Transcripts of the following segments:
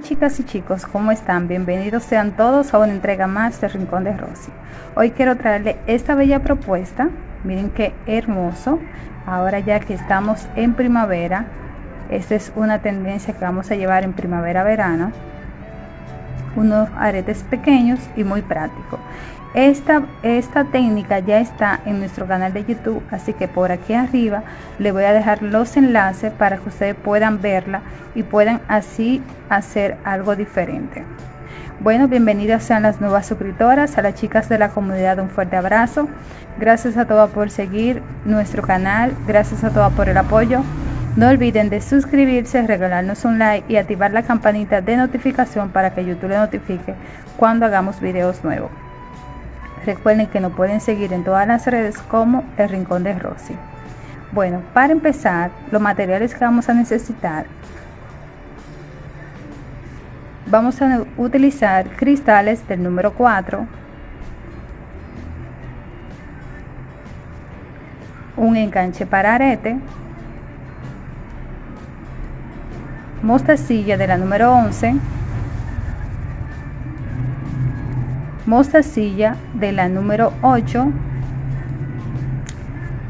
Chicas y chicos, ¿cómo están? Bienvenidos sean todos a una entrega más de Rincón de Rosy. Hoy quiero traerle esta bella propuesta. Miren qué hermoso. Ahora ya que estamos en primavera, esta es una tendencia que vamos a llevar en primavera-verano. Unos aretes pequeños y muy prácticos. Esta, esta técnica ya está en nuestro canal de YouTube, así que por aquí arriba le voy a dejar los enlaces para que ustedes puedan verla y puedan así hacer algo diferente. Bueno, bienvenidas sean las nuevas suscriptoras, a las chicas de la comunidad un fuerte abrazo. Gracias a todas por seguir nuestro canal, gracias a todas por el apoyo. No olviden de suscribirse, regalarnos un like y activar la campanita de notificación para que YouTube le notifique cuando hagamos videos nuevos. Recuerden que nos pueden seguir en todas las redes como El Rincón de Rosy. Bueno, para empezar, los materiales que vamos a necesitar. Vamos a utilizar cristales del número 4. Un enganche para arete. Mostacilla de la número 11 mostacilla de la número 8,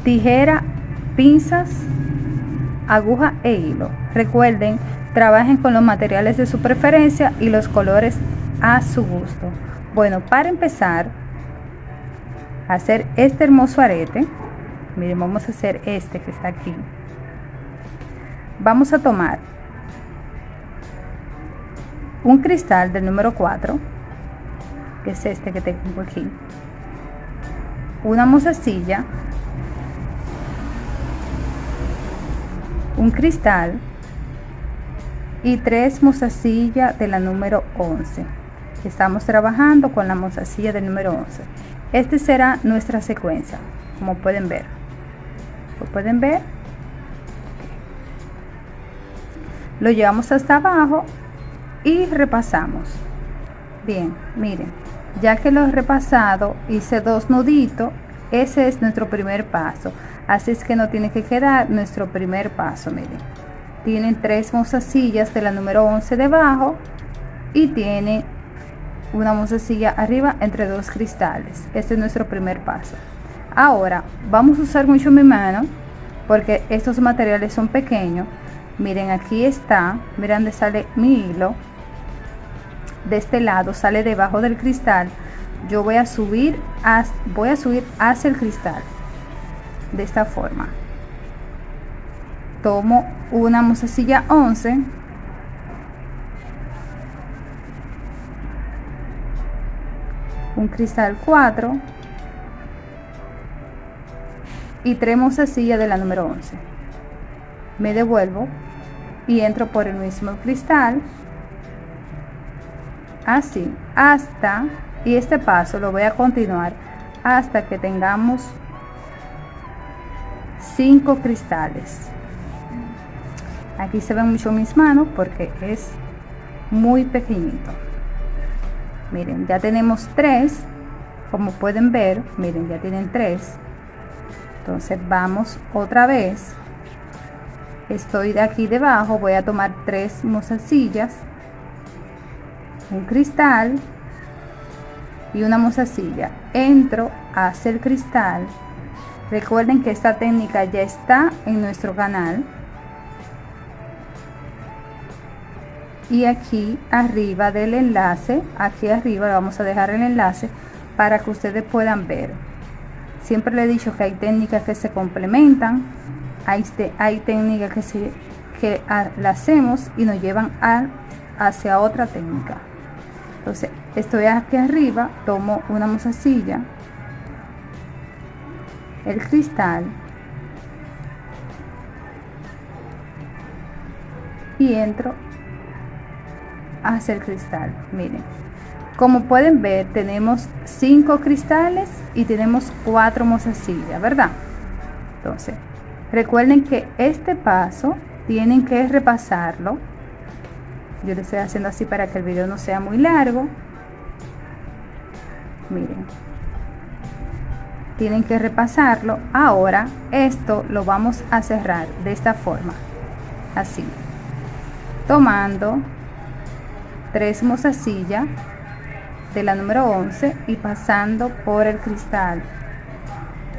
tijera, pinzas, aguja e hilo. Recuerden, trabajen con los materiales de su preferencia y los colores a su gusto. Bueno, para empezar a hacer este hermoso arete, miren, vamos a hacer este que está aquí. Vamos a tomar un cristal del número 4 que es este que tengo aquí. Una mozasilla un cristal. Y tres mozasillas de la número 11 estamos trabajando con la mozasilla del número 11 este será nuestra secuencia como pueden ver. Lo pueden ver. Lo llevamos hasta abajo y repasamos. Bien miren ya que lo he repasado hice dos nuditos ese es nuestro primer paso. Así es que no tiene que quedar nuestro primer paso miren. Tienen tres mozasillas de la número 11 debajo y tiene una mozasilla arriba entre dos cristales. Este es nuestro primer paso. Ahora vamos a usar mucho mi mano porque estos materiales son pequeños. Miren aquí está miren sale mi hilo de este lado sale debajo del cristal yo voy a subir voy a subir hacia el cristal de esta forma. Tomo una musecilla 11 un cristal 4 y tres mozasilla de la número 11 me devuelvo y entro por el mismo cristal así hasta y este paso lo voy a continuar hasta que tengamos cinco cristales. Aquí se ven mucho mis manos porque es muy pequeñito. Miren ya tenemos tres. Como pueden ver miren ya tienen tres. Entonces vamos otra vez. Estoy de aquí debajo voy a tomar tres mozasillas un cristal y una mozasilla entro hacia el cristal. Recuerden que esta técnica ya está en nuestro canal. Y aquí arriba del enlace aquí arriba vamos a dejar el enlace para que ustedes puedan ver. Siempre le he dicho que hay técnicas que se complementan hay, hay técnicas que se que la hacemos y nos llevan a, hacia otra técnica entonces estoy aquí arriba tomo una mozasilla el cristal y entro hacia el cristal. Miren como pueden ver tenemos cinco cristales y tenemos cuatro mozasillas verdad entonces recuerden que este paso tienen que repasarlo yo le estoy haciendo así para que el video no sea muy largo. Miren. Tienen que repasarlo. Ahora esto lo vamos a cerrar de esta forma. Así. Tomando tres mozasillas de la número 11 y pasando por el cristal.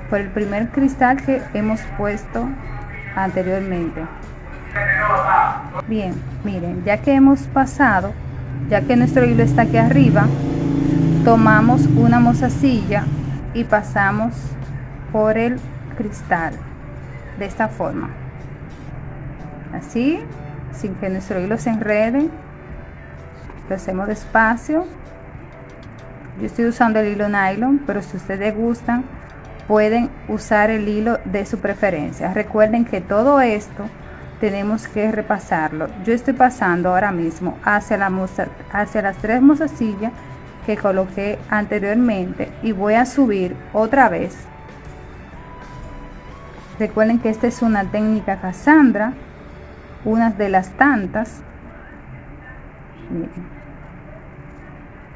Por el primer cristal que hemos puesto anteriormente bien miren ya que hemos pasado ya que nuestro hilo está aquí arriba tomamos una mozasilla y pasamos por el cristal de esta forma. Así sin que nuestro hilo se enrede lo hacemos despacio. Yo estoy usando el hilo nylon pero si ustedes gustan pueden usar el hilo de su preferencia. Recuerden que todo esto tenemos que repasarlo. Yo estoy pasando ahora mismo hacia la hacia las tres mozasillas que coloqué anteriormente y voy a subir otra vez. Recuerden que esta es una técnica Cassandra una de las tantas.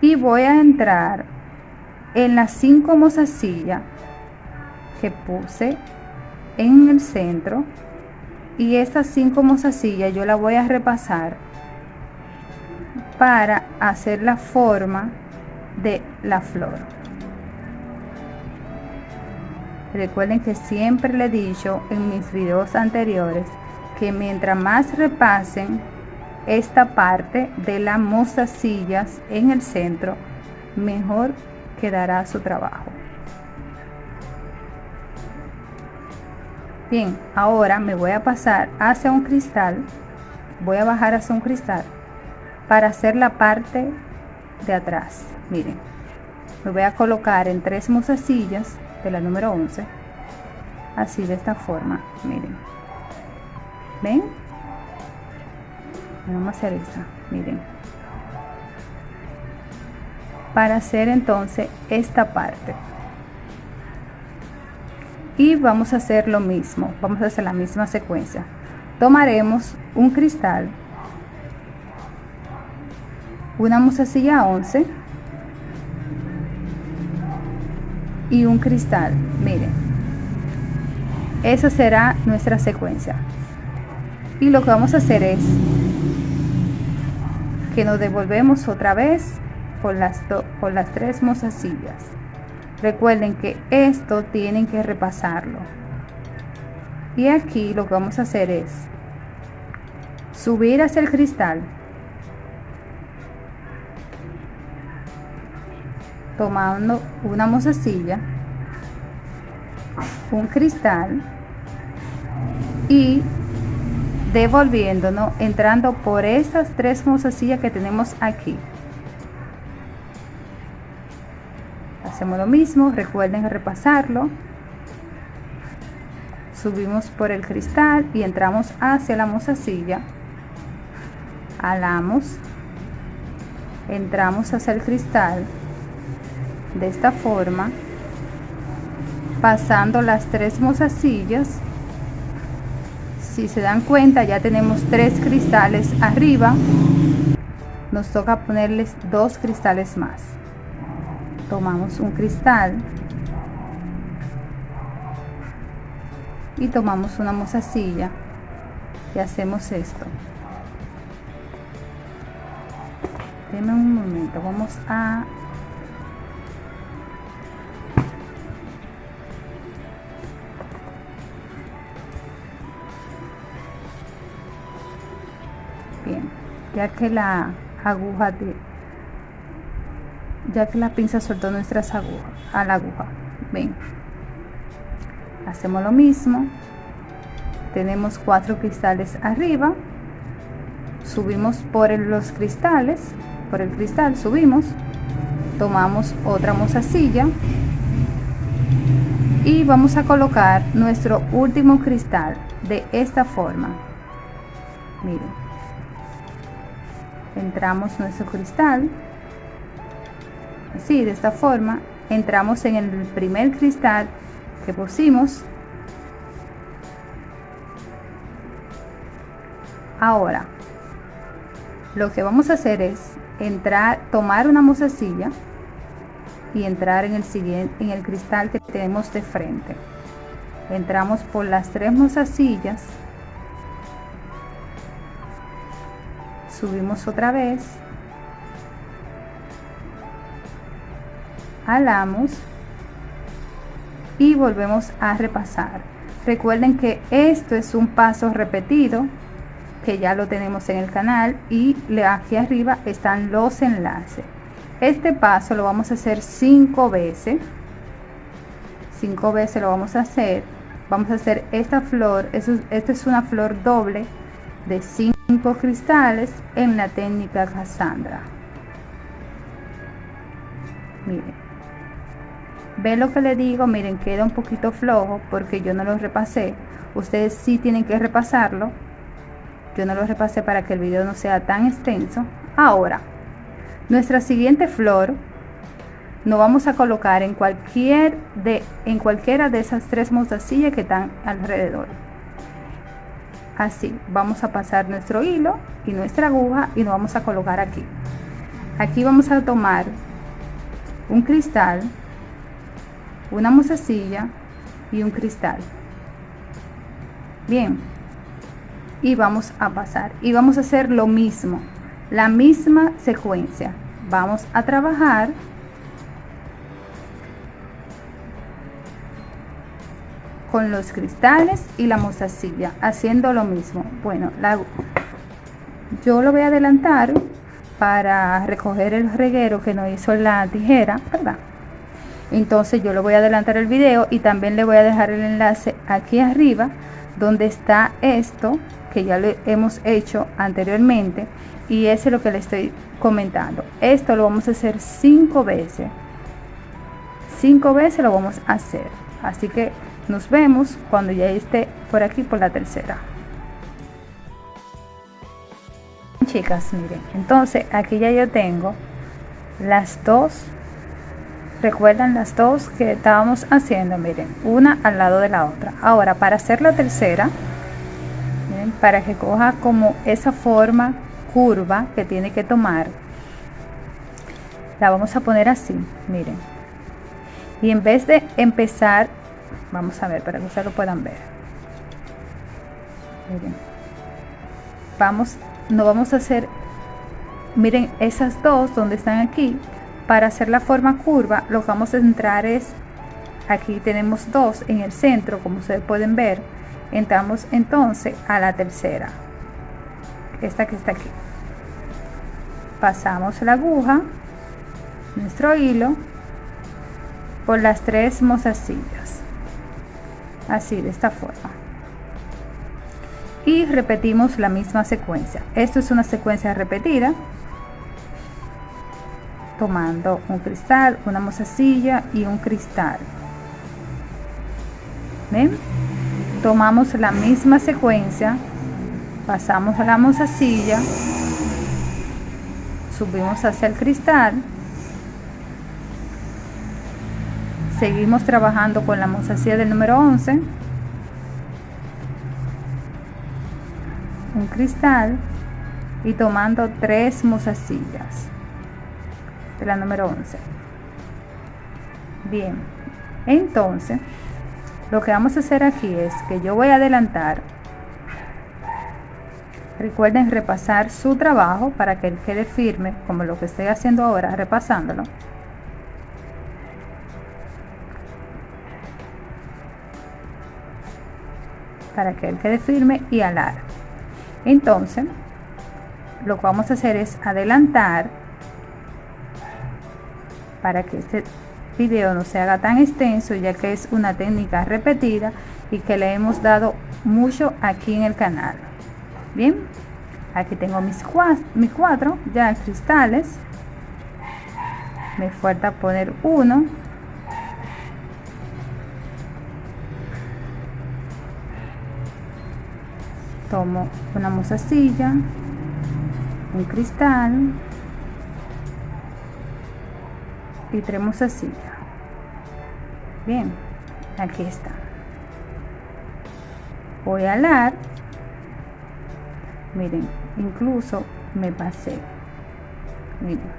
Y voy a entrar en las cinco mozasillas que puse en el centro y estas cinco mozasillas yo la voy a repasar para hacer la forma de la flor. Recuerden que siempre le he dicho en mis videos anteriores que mientras más repasen esta parte de las mozasillas en el centro mejor quedará su trabajo bien ahora me voy a pasar hacia un cristal. Voy a bajar hacia un cristal para hacer la parte de atrás. Miren me voy a colocar en tres mozasillas de la número 11 así de esta forma miren. Ven vamos a hacer esta miren. Para hacer entonces esta parte y vamos a hacer lo mismo vamos a hacer la misma secuencia. Tomaremos un cristal una musacilla 11 y un cristal miren. Esa será nuestra secuencia. Y lo que vamos a hacer es que nos devolvemos otra vez por las, por las tres mozasillas recuerden que esto tienen que repasarlo. Y aquí lo que vamos a hacer es subir hacia el cristal. Tomando una mozasilla un cristal y devolviéndonos entrando por estas tres mozasillas que tenemos aquí hacemos lo mismo recuerden repasarlo. Subimos por el cristal y entramos hacia la mozasilla. Alamos. Entramos hacia el cristal de esta forma. Pasando las tres mozasillas. Si se dan cuenta ya tenemos tres cristales arriba. Nos toca ponerles dos cristales más tomamos un cristal y tomamos una mozasilla y hacemos esto. Denme un momento vamos a ya que la aguja de ya que la pinza soltó nuestras agujas a la aguja. Ven. Hacemos lo mismo. Tenemos cuatro cristales arriba. Subimos por los cristales por el cristal subimos. Tomamos otra mozasilla y vamos a colocar nuestro último cristal de esta forma. Miren. Entramos nuestro cristal así de esta forma entramos en el primer cristal que pusimos. Ahora lo que vamos a hacer es entrar tomar una mozasilla y entrar en el siguiente en el cristal que tenemos de frente. Entramos por las tres mozasillas subimos otra vez alamos y volvemos a repasar. Recuerden que esto es un paso repetido que ya lo tenemos en el canal y aquí arriba están los enlaces. Este paso lo vamos a hacer cinco veces. Cinco veces lo vamos a hacer. Vamos a hacer esta flor esta es una flor doble de cinco cristales en la técnica Cassandra. Miren ve lo que le digo miren queda un poquito flojo porque yo no lo repasé. Ustedes sí tienen que repasarlo. Yo no lo repasé para que el video no sea tan extenso. Ahora nuestra siguiente flor nos vamos a colocar en cualquier de en cualquiera de esas tres mostacillas que están alrededor. Así vamos a pasar nuestro hilo y nuestra aguja y nos vamos a colocar aquí. Aquí vamos a tomar un cristal una mostacilla y un cristal. Bien y vamos a pasar y vamos a hacer lo mismo la misma secuencia. Vamos a trabajar con los cristales y la mostacilla haciendo lo mismo. Bueno la, yo lo voy a adelantar para recoger el reguero que nos hizo la tijera verdad entonces yo lo voy a adelantar el video y también le voy a dejar el enlace aquí arriba donde está esto que ya lo hemos hecho anteriormente y ese es lo que le estoy comentando. Esto lo vamos a hacer cinco veces. Cinco veces lo vamos a hacer. Así que nos vemos cuando ya esté por aquí por la tercera. Chicas miren entonces aquí ya yo tengo las dos recuerdan las dos que estábamos haciendo miren una al lado de la otra. Ahora para hacer la tercera para que coja como esa forma curva que tiene que tomar la vamos a poner así miren. Y en vez de empezar vamos a ver para que ustedes lo puedan ver. Miren vamos no vamos a hacer miren esas dos donde están aquí para hacer la forma curva lo que vamos a entrar es aquí tenemos dos en el centro como ustedes pueden ver. Entramos entonces a la tercera. Esta que está aquí. Pasamos la aguja nuestro hilo por las tres mozasillas así de esta forma. Y repetimos la misma secuencia. Esto es una secuencia repetida tomando un cristal una mozasilla y un cristal ¿Ven? tomamos la misma secuencia pasamos a la mozasilla subimos hacia el cristal seguimos trabajando con la mozasilla del número 11 un cristal y tomando tres mozasillas de la número 11 bien entonces lo que vamos a hacer aquí es que yo voy a adelantar. Recuerden repasar su trabajo para que él quede firme como lo que estoy haciendo ahora repasándolo. Para que él quede firme y alar. Entonces lo que vamos a hacer es adelantar para que este video no se haga tan extenso ya que es una técnica repetida y que le hemos dado mucho aquí en el canal. Bien aquí tengo mis, mis cuatro ya cristales. Me falta poner uno. Tomo una mozasilla un cristal y tenemos así bien aquí está. Voy a alar. Miren incluso me pasé. Miren.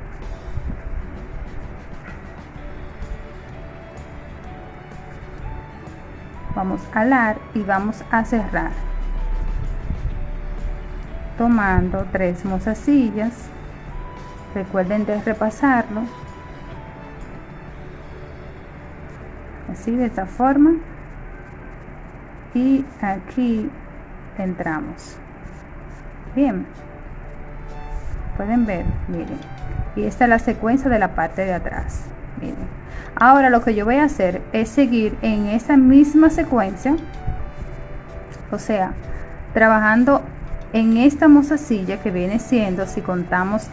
Vamos a alar y vamos a cerrar. Tomando tres mozasillas recuerden de repasarlo así de esta forma. Y aquí entramos. Bien. Pueden ver miren. Y esta es la secuencia de la parte de atrás. Miren. Ahora lo que yo voy a hacer es seguir en esa misma secuencia o sea trabajando en esta mozasilla que viene siendo si contamos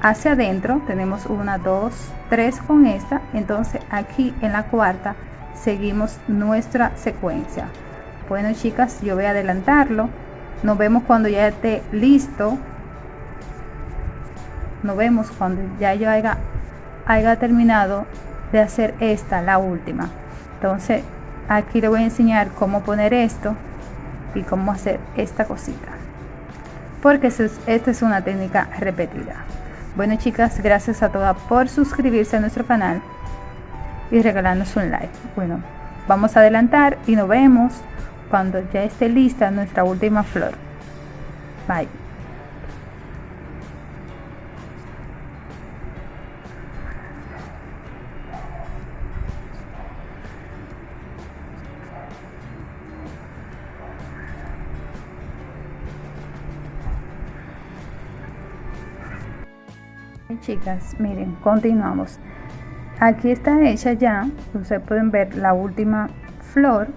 hacia adentro tenemos una dos tres con esta entonces aquí en la cuarta seguimos nuestra secuencia. Bueno chicas yo voy a adelantarlo. Nos vemos cuando ya esté listo. Nos vemos cuando ya yo haya, haya terminado de hacer esta la última. Entonces aquí le voy a enseñar cómo poner esto y cómo hacer esta cosita. Porque esta es una técnica repetida bueno chicas gracias a todas por suscribirse a nuestro canal y regalarnos un like bueno vamos a adelantar y nos vemos cuando ya esté lista nuestra última flor. Bye. Chicas miren continuamos. Aquí está hecha ya ustedes pueden ver la última flor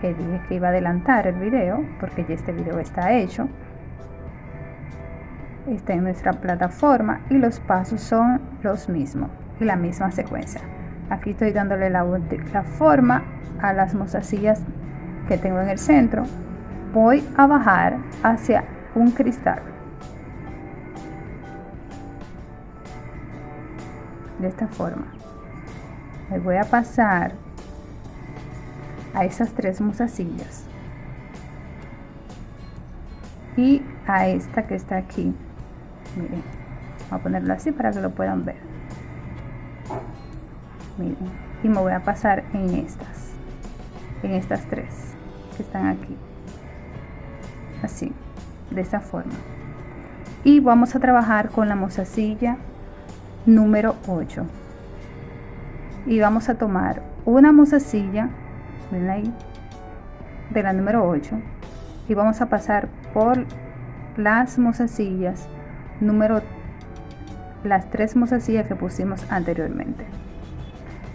que dije que iba a adelantar el video porque ya este video está hecho. Está en nuestra plataforma y los pasos son los mismos y la misma secuencia. Aquí estoy dándole la, la forma a las mostacillas que tengo en el centro. Voy a bajar hacia un cristal de esta forma. Me voy a pasar a esas tres mozasillas y a esta que está aquí. Miren voy a ponerlo así para que lo puedan ver. Miren y me voy a pasar en estas en estas tres que están aquí. Así de esta forma. Y vamos a trabajar con la mozasilla número 8 y vamos a tomar una ahí de la número 8 y vamos a pasar por las mozasillas número las tres mozasillas que pusimos anteriormente.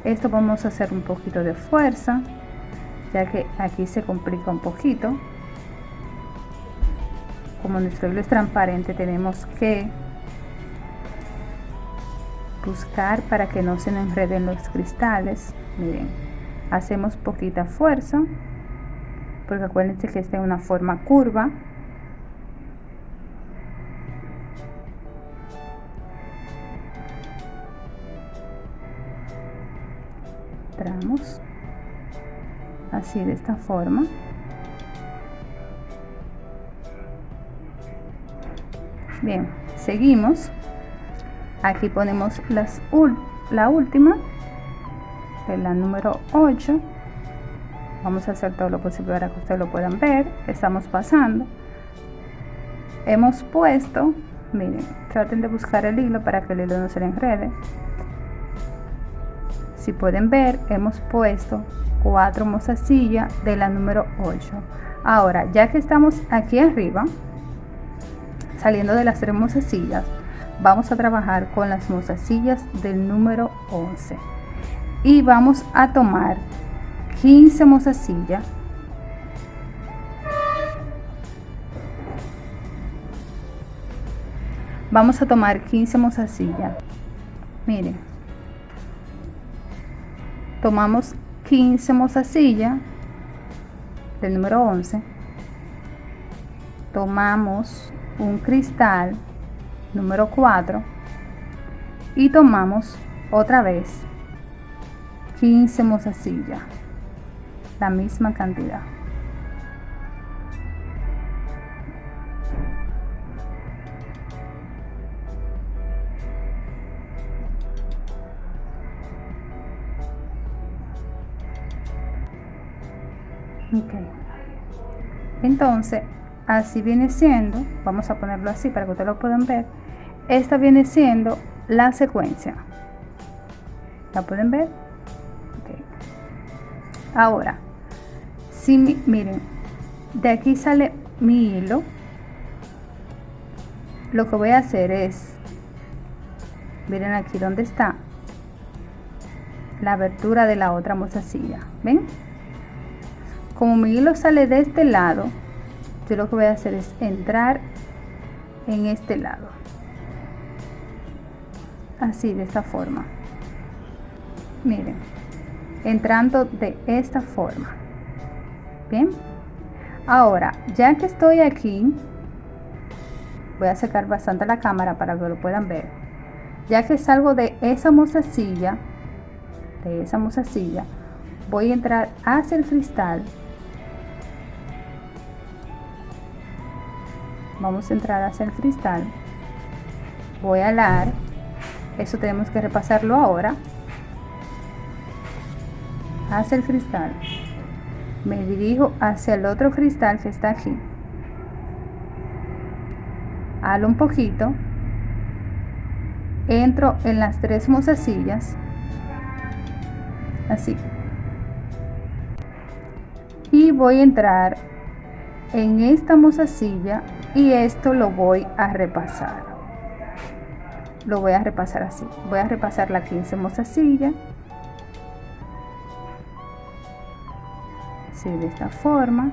Esto vamos a hacer un poquito de fuerza ya que aquí se complica un poquito. Como nuestro hilo es transparente tenemos que buscar para que no se nos enreden los cristales. Miren hacemos poquita fuerza porque acuérdense que esta es una forma curva. Entramos así de esta forma. Bien seguimos aquí ponemos las la última la número 8 vamos a hacer todo lo posible para que ustedes lo puedan ver. Estamos pasando. Hemos puesto miren traten de buscar el hilo para que el hilo no se le enrede. Si pueden ver hemos puesto cuatro mozasillas de la número 8 ahora ya que estamos aquí arriba saliendo de las tres mozasillas vamos a trabajar con las mozasillas del número 11 y vamos a tomar 15 mozasillas vamos a tomar 15 mozasillas miren. Tomamos 15 mozasillas del número 11 tomamos un cristal número 4 y tomamos otra vez 15 mozasillas la misma cantidad. Ok. Entonces así viene siendo vamos a ponerlo así para que ustedes lo puedan ver esta viene siendo la secuencia. La pueden ver ahora si miren de aquí sale mi hilo lo que voy a hacer es miren aquí donde está la abertura de la otra mozasilla ven como mi hilo sale de este lado yo lo que voy a hacer es entrar en este lado. Así de esta forma. Miren entrando de esta forma. Bien ahora ya que estoy aquí voy a sacar bastante la cámara para que lo puedan ver. Ya que salgo de esa mozasilla de esa mozasilla voy a entrar hacia el cristal vamos a entrar hacia el cristal voy a alar. Eso tenemos que repasarlo ahora. Hacia el cristal me dirijo hacia el otro cristal que está aquí. Halo un poquito. Entro en las tres mozasillas. Así. Y voy a entrar en esta mozasilla y esto lo voy a repasar. Lo voy a repasar así. Voy a repasar la 15 mozasilla. Así de esta forma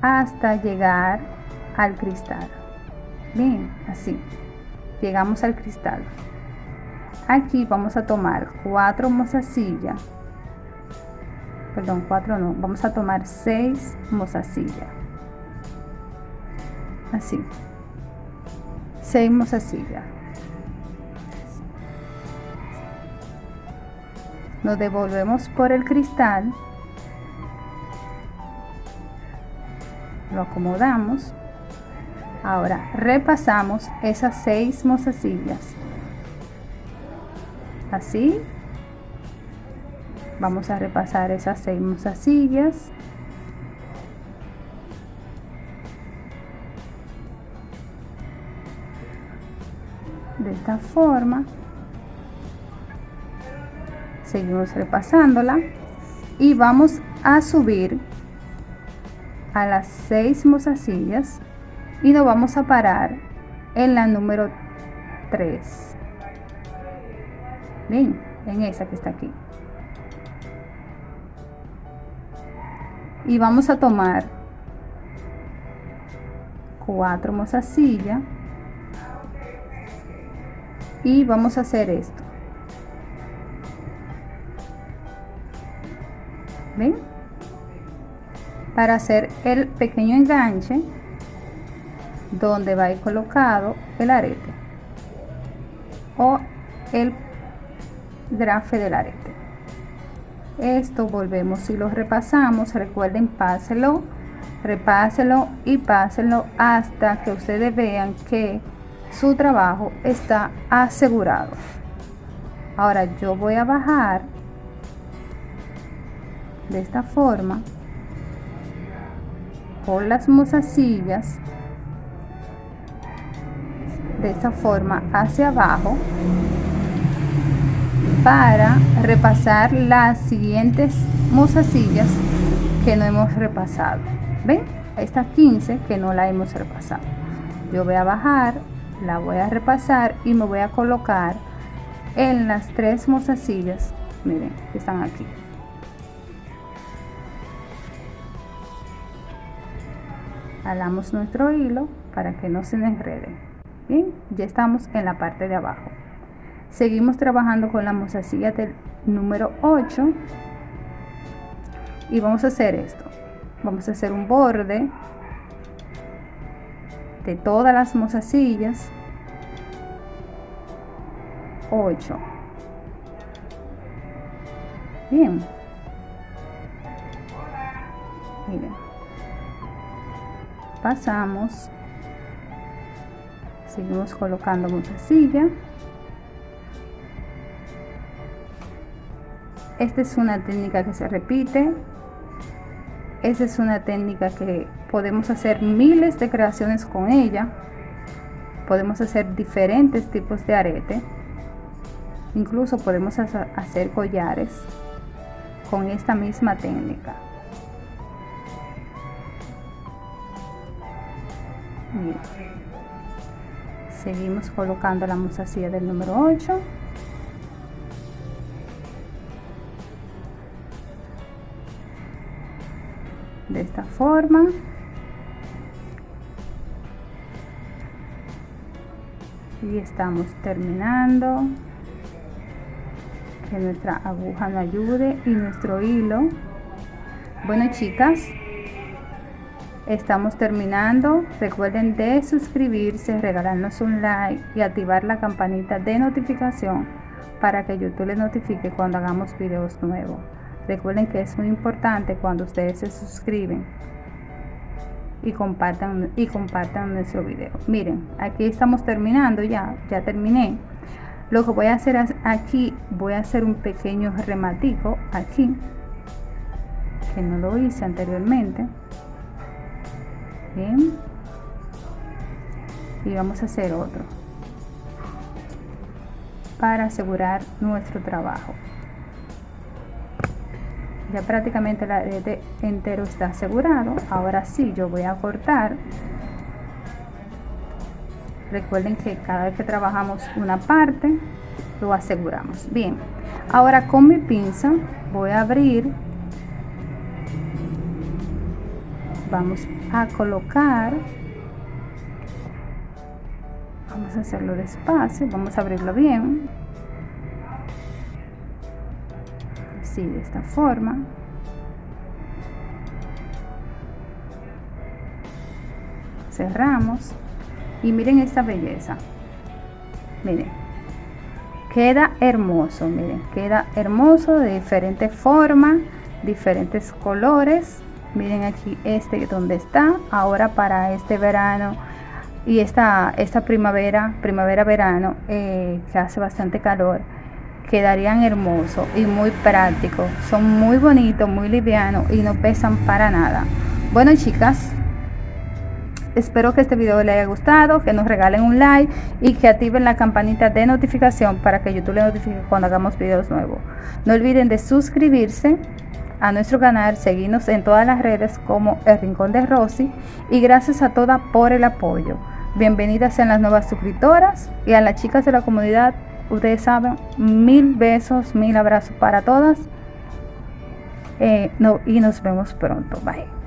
hasta llegar al cristal. Bien así. Llegamos al cristal. Aquí vamos a tomar cuatro mozasillas perdón cuatro no. Vamos a tomar seis mozasillas así. Seguimos así ya. Nos devolvemos por el cristal. Lo acomodamos. Ahora repasamos esas seis mozasillas. Así. Vamos a repasar esas seis mozasillas forma seguimos repasándola. Y vamos a subir a las seis mozasillas y nos vamos a parar en la número 3 bien en esa que está aquí. Y vamos a tomar cuatro mozasillas y vamos a hacer esto. ¿Ven? para hacer el pequeño enganche donde va a ir colocado el arete o el grafe del arete. Esto volvemos y lo repasamos. Recuerden páselo repáselo y pásenlo hasta que ustedes vean que su trabajo está asegurado. Ahora yo voy a bajar de esta forma por las mozasillas de esta forma hacia abajo para repasar las siguientes mozasillas que no hemos repasado. Ven esta 15 que no la hemos repasado. Yo voy a bajar la voy a repasar y me voy a colocar en las tres mozasillas miren que están aquí. Jalamos nuestro hilo para que no se enrede. Bien ya estamos en la parte de abajo. Seguimos trabajando con la mozasilla del número 8 y vamos a hacer esto. Vamos a hacer un borde de todas las mozasillas 8 bien. Miren. Pasamos. Seguimos colocando mozasilla. Esta es una técnica que se repite esa es una técnica que podemos hacer miles de creaciones con ella podemos hacer diferentes tipos de arete incluso podemos hacer collares con esta misma técnica. Seguimos colocando la musacilla del número 8. De esta forma. Y estamos terminando. Que nuestra aguja nos ayude y nuestro hilo. Bueno chicas, Estamos terminando. Recuerden de suscribirse, regalarnos un like y activar la campanita de notificación para que YouTube les notifique cuando hagamos videos nuevos. Recuerden que es muy importante cuando ustedes se suscriben y compartan y compartan nuestro video. Miren, aquí estamos terminando ya, ya terminé. Lo que voy a hacer aquí, voy a hacer un pequeño rematico aquí, que no lo hice anteriormente y vamos a hacer otro para asegurar nuestro trabajo ya prácticamente la arete entero está asegurado. Ahora sí yo voy a cortar. Recuerden que cada vez que trabajamos una parte lo aseguramos. Bien ahora con mi pinza voy a abrir. Vamos a colocar. Vamos a hacerlo despacio vamos a abrirlo bien de esta forma. Cerramos. Y miren esta belleza. Miren. Queda hermoso miren. Queda hermoso de diferentes formas diferentes colores. Miren aquí este donde está. Ahora para este verano y esta esta primavera primavera verano eh, que hace bastante calor quedarían hermosos y muy prácticos. Son muy bonitos muy livianos y no pesan para nada. Bueno chicas espero que este video les haya gustado que nos regalen un like y que activen la campanita de notificación para que youtube les notifique cuando hagamos videos nuevos. No olviden de suscribirse a nuestro canal, seguirnos en todas las redes como El Rincón de Rosy y gracias a todas por el apoyo. Bienvenidas sean las nuevas suscriptoras y a las chicas de la comunidad, ustedes saben, mil besos, mil abrazos para todas eh, no, y nos vemos pronto. Bye.